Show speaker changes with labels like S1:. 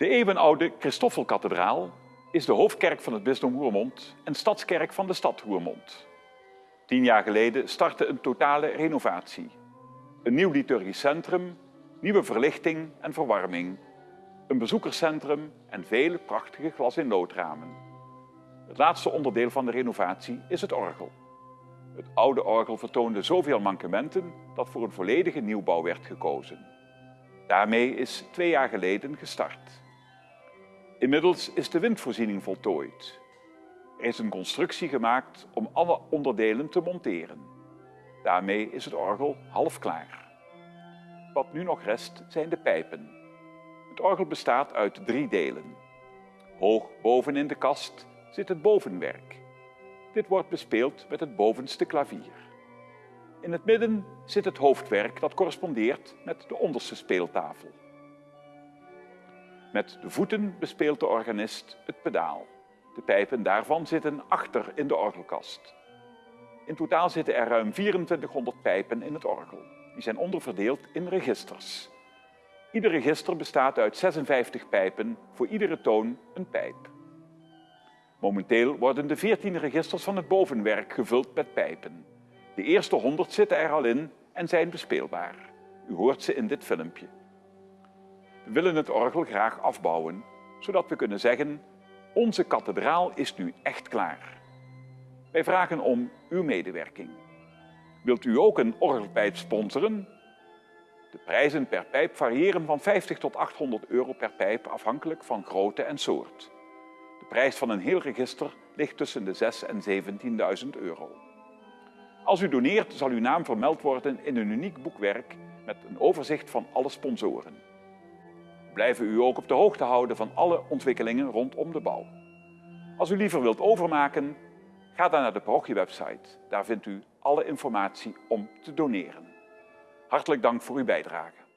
S1: De eeuwenoude Christoffelkathedraal is de hoofdkerk van het bisdom Roermond en stadskerk van de stad Roermond. Tien jaar geleden startte een totale renovatie. Een nieuw liturgisch centrum, nieuwe verlichting en verwarming, een bezoekerscentrum en vele prachtige glas-in-loodramen. Het laatste onderdeel van de renovatie is het orgel. Het oude orgel vertoonde zoveel mankementen dat voor een volledige nieuwbouw werd gekozen. Daarmee is twee jaar geleden gestart. Inmiddels is de windvoorziening voltooid. Er is een constructie gemaakt om alle onderdelen te monteren. Daarmee is het orgel half klaar. Wat nu nog rest zijn de pijpen. Het orgel bestaat uit drie delen. Hoog boven in de kast zit het bovenwerk. Dit wordt bespeeld met het bovenste klavier. In het midden zit het hoofdwerk dat correspondeert met de onderste speeltafel. Met de voeten bespeelt de organist het pedaal. De pijpen daarvan zitten achter in de orgelkast. In totaal zitten er ruim 2400 pijpen in het orgel. Die zijn onderverdeeld in registers. Ieder register bestaat uit 56 pijpen, voor iedere toon een pijp. Momenteel worden de 14 registers van het bovenwerk gevuld met pijpen. De eerste 100 zitten er al in en zijn bespeelbaar. U hoort ze in dit filmpje. We willen het orgel graag afbouwen, zodat we kunnen zeggen onze kathedraal is nu echt klaar. Wij vragen om uw medewerking. Wilt u ook een orgelpijp sponsoren? De prijzen per pijp variëren van 50 tot 800 euro per pijp afhankelijk van grootte en soort. De prijs van een heel register ligt tussen de 6 en 17.000 euro. Als u doneert zal uw naam vermeld worden in een uniek boekwerk met een overzicht van alle sponsoren. Blijven u ook op de hoogte houden van alle ontwikkelingen rondom de bouw. Als u liever wilt overmaken, ga dan naar de parochiewebsite. Daar vindt u alle informatie om te doneren. Hartelijk dank voor uw bijdrage.